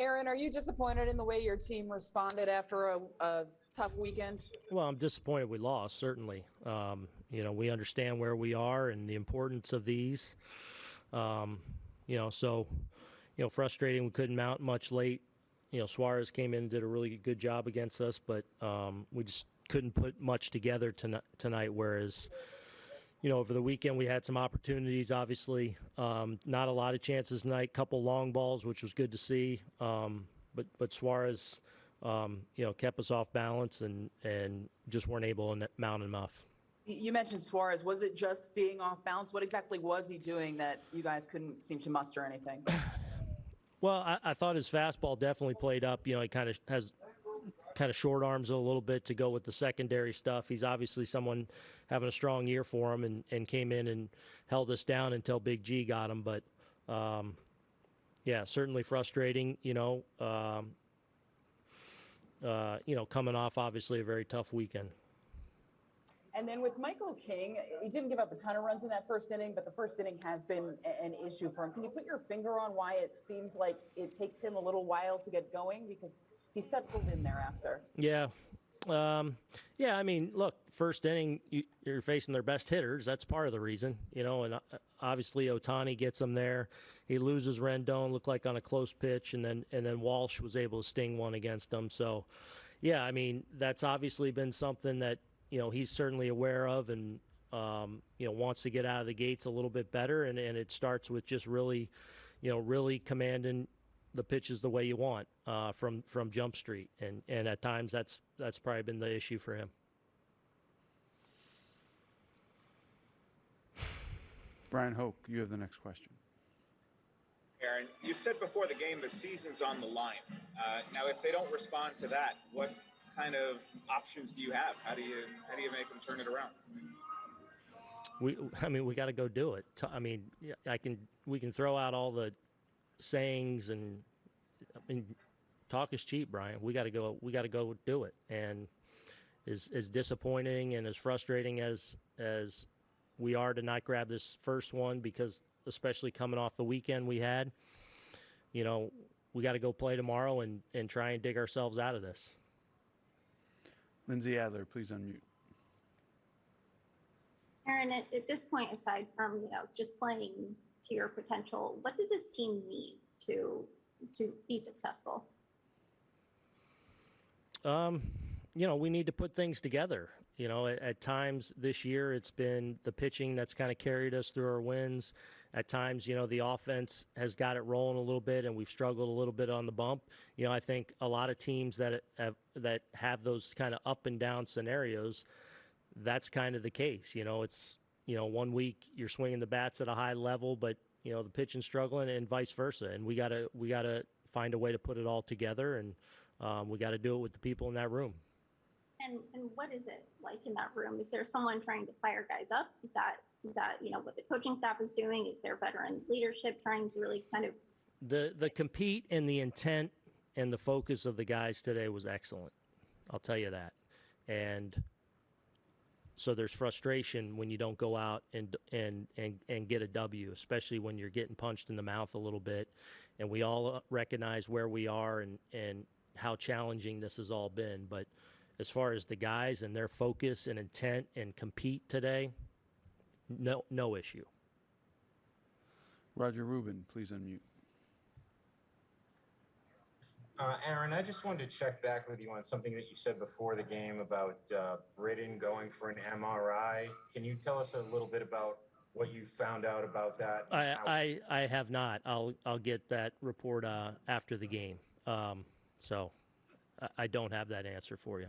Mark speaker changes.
Speaker 1: Aaron, are you disappointed in the way your team responded after a, a tough weekend?
Speaker 2: Well, I'm disappointed we lost, certainly. Um, you know, we understand where we are and the importance of these. Um, you know, so, you know, frustrating we couldn't mount much late. You know, Suarez came in and did a really good job against us, but um, we just couldn't put much together tonight, tonight. Whereas, you know, over the weekend we had some opportunities, obviously. Um, not a lot of chances tonight, couple long balls, which was good to see. Um, but, but Suarez, um, you know, kept us off balance and, and just weren't able to mount enough.
Speaker 1: You mentioned Suarez. Was it just being off balance? What exactly was he doing that you guys couldn't seem to muster anything?
Speaker 2: Well, I, I thought his fastball definitely played up. You know, he kind of has kind of short arms a little bit to go with the secondary stuff. He's obviously someone having a strong year for him and, and came in and held us down until Big G got him. But um, yeah, certainly frustrating. You know, um, uh, you know, coming off obviously a very tough weekend.
Speaker 1: And then with Michael King, he didn't give up a ton of runs in that first inning, but the first inning has been an issue for him. Can you put your finger on why it seems like it takes him a little while to get going? Because he settled in thereafter.
Speaker 2: Yeah. Um, yeah, I mean, look, first inning, you, you're facing their best hitters. That's part of the reason, you know, and uh, obviously Ohtani gets them there. He loses Rendon, looked like on a close pitch, and then and then Walsh was able to sting one against them. So, yeah, I mean, that's obviously been something that you know he's certainly aware of, and um, you know wants to get out of the gates a little bit better. And and it starts with just really, you know, really commanding the pitches the way you want uh, from from Jump Street, and and at times that's that's probably been the issue for him.
Speaker 3: Bryan Hoch, you have the next question.
Speaker 4: Aaron, you said before the game the season's on the line. Uh, now, if they don't respond to that, what kind of options do you have? How do you how do you make them turn it around?
Speaker 2: We, I mean, we got to go do it. I mean, I can, we can throw out all the sayings and, I mean, talk is cheap, Bryan. We got to go, we got to go do it. And as, as disappointing and as frustrating as, as we are to not grab this first one, because especially coming off the weekend we had, you know, we got to go play tomorrow and, and try and dig ourselves out of this.
Speaker 3: Lindsey Adler, please unmute.
Speaker 5: Aaron, at, at this point, aside from you know just playing to your potential, what does this team need to to be successful?
Speaker 2: Um, you know, we need to put things together. You know, at, at times this year it's been the pitching that's kind of carried us through our wins. At times, you know, the offense has got it rolling a little bit, and we've struggled a little bit on the bump. You know, I think a lot of teams that have that have those kind of up and down scenarios, that's kind of the case. You know, it's you know one week you're swinging the bats at a high level, but you know the pitching struggling, and vice versa. And we gotta we gotta find a way to put it all together, and um, we got to do it with the people in that room.
Speaker 5: And and what is it like in that room? Is there someone trying to fire guys up? Is that is that you know what the coaching staff is doing? Is there veteran leadership trying to really kind of
Speaker 2: The the compete and the intent and the focus of the guys today was excellent. I'll tell you that. And so there's frustration when you don't go out and and and and get a W, especially when you're getting punched in the mouth a little bit. And we all recognize where we are and and how challenging this has all been. But as far as the guys and their focus and intent and compete today, no no issue.
Speaker 3: Roger Rubin, please unmute.
Speaker 6: Uh, Aaron, I just wanted to check back with you on something that you said before the game about uh, Britton going for an MRI. Can you tell us a little bit about what you found out about that?
Speaker 2: I, I, I have not. I'll I'll get that report uh, after the game. Um, so I, I don't have that answer for you.